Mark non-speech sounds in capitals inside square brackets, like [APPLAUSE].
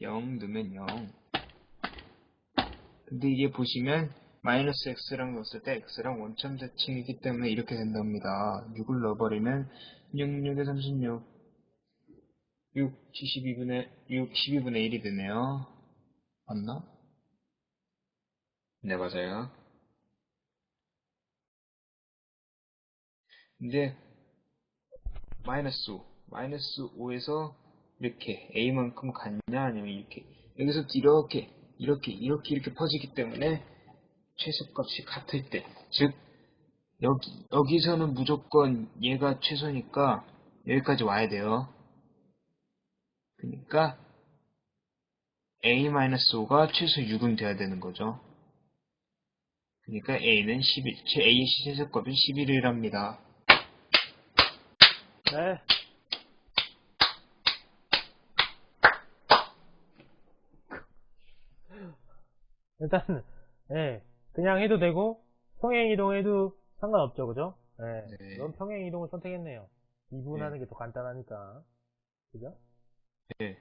0 넣으면 0. 근데 이게 보시면 마이너스 x랑 넣었을 때 x랑 원점 대칭이기 때문에 이렇게 된답니다. 6을 넣어버리면 6, 6에 36, 6, 72분의, 6, 12분의 1이 되네요. 맞나? 네, 맞아요. 이제 마이너스 5, 마이너스 5에서 이렇게 a만큼 갔냐 아니면 이렇게 여기서 이렇게 이렇게 이렇게 이렇게 퍼지기 때문에 최소값이 같을 때, 즉 여기 여기서는 무조건 얘가 최소니까 여기까지 와야 돼요. 그러니까 a-5가 최소 6은 돼야 되는 거죠. 그러니까 a는 11, a의 최소값은 11이랍니다. 네. 일단은, [LAUGHS] 예, 그냥 해도 되고, 평행 이동해도 상관없죠, 그죠? 예. 네. 이건 평행 이동을 선택했네요. 네. 이분하는 게더 간단하니까. 그죠? 네.